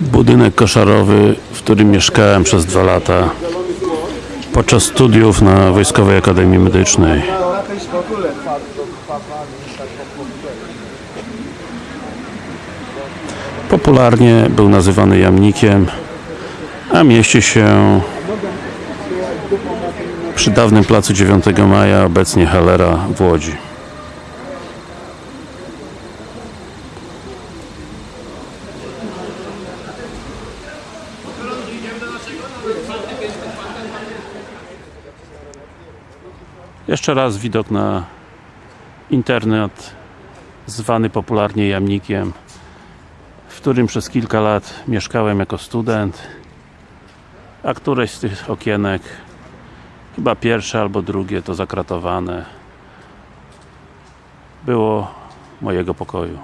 Budynek koszarowy, w którym mieszkałem przez dwa lata podczas studiów na Wojskowej Akademii Medycznej. Popularnie był nazywany jamnikiem, a mieści się przy dawnym placu 9 Maja, obecnie Halera w Łodzi. Jeszcze raz widok na internet zwany popularnie jamnikiem w którym przez kilka lat mieszkałem jako student a któreś z tych okienek chyba pierwsze albo drugie to zakratowane było mojego pokoju